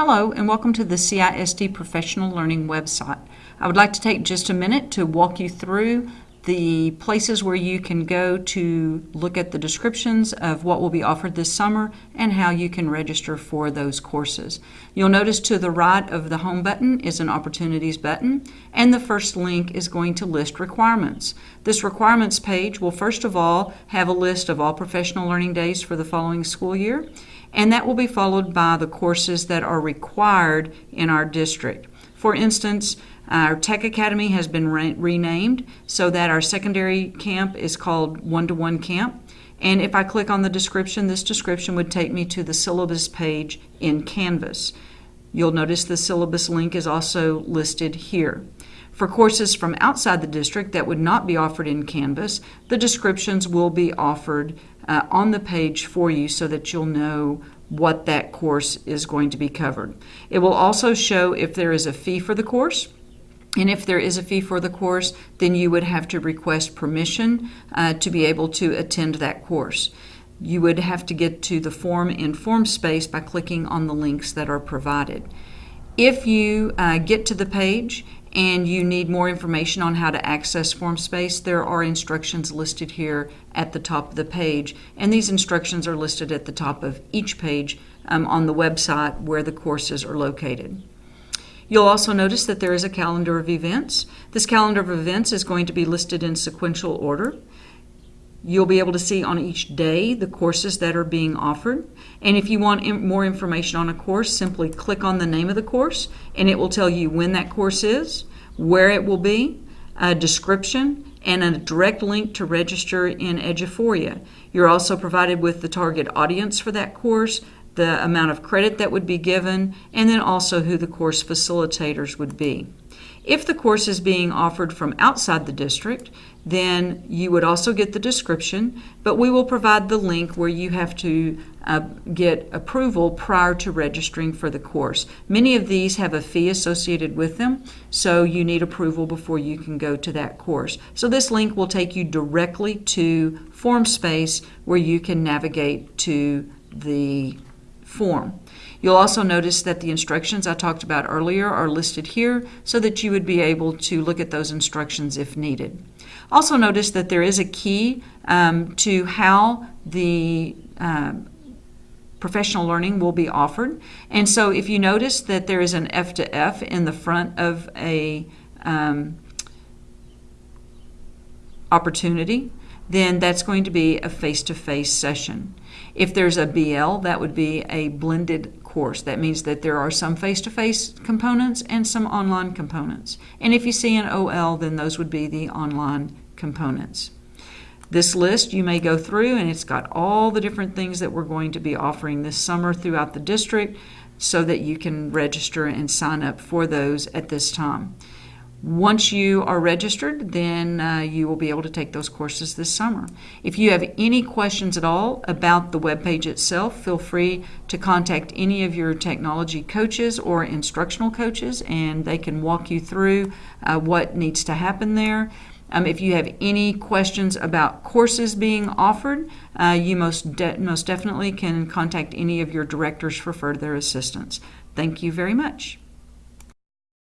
Hello and welcome to the CISD Professional Learning website. I would like to take just a minute to walk you through the places where you can go to look at the descriptions of what will be offered this summer and how you can register for those courses. You'll notice to the right of the home button is an opportunities button and the first link is going to list requirements. This requirements page will first of all have a list of all professional learning days for the following school year and that will be followed by the courses that are required in our district. For instance, our Tech Academy has been re renamed so that our secondary camp is called One-to-One Camp. And if I click on the description, this description would take me to the syllabus page in Canvas. You'll notice the syllabus link is also listed here. For courses from outside the district that would not be offered in Canvas, the descriptions will be offered uh, on the page for you so that you'll know what that course is going to be covered. It will also show if there is a fee for the course. And if there is a fee for the course, then you would have to request permission uh, to be able to attend that course. You would have to get to the form in FormSpace by clicking on the links that are provided. If you uh, get to the page and you need more information on how to access FormSpace, there are instructions listed here at the top of the page. And these instructions are listed at the top of each page um, on the website where the courses are located. You'll also notice that there is a calendar of events. This calendar of events is going to be listed in sequential order. You'll be able to see on each day the courses that are being offered. And if you want more information on a course, simply click on the name of the course and it will tell you when that course is, where it will be, a description, and a direct link to register in Eduphoria. You're also provided with the target audience for that course, the amount of credit that would be given, and then also who the course facilitators would be. If the course is being offered from outside the district, then you would also get the description, but we will provide the link where you have to uh, get approval prior to registering for the course. Many of these have a fee associated with them, so you need approval before you can go to that course. So this link will take you directly to FormSpace where you can navigate to the form. You'll also notice that the instructions I talked about earlier are listed here so that you would be able to look at those instructions if needed. Also notice that there is a key um, to how the uh, professional learning will be offered. And so if you notice that there is an F to F in the front of a um, opportunity, then that's going to be a face-to-face session. If there's a BL, that would be a blended course. That means that there are some face-to-face -face components and some online components. And if you see an OL, then those would be the online components. This list you may go through and it's got all the different things that we're going to be offering this summer throughout the district so that you can register and sign up for those at this time. Once you are registered, then uh, you will be able to take those courses this summer. If you have any questions at all about the web page itself, feel free to contact any of your technology coaches or instructional coaches, and they can walk you through uh, what needs to happen there. Um, if you have any questions about courses being offered, uh, you most, de most definitely can contact any of your directors for further assistance. Thank you very much.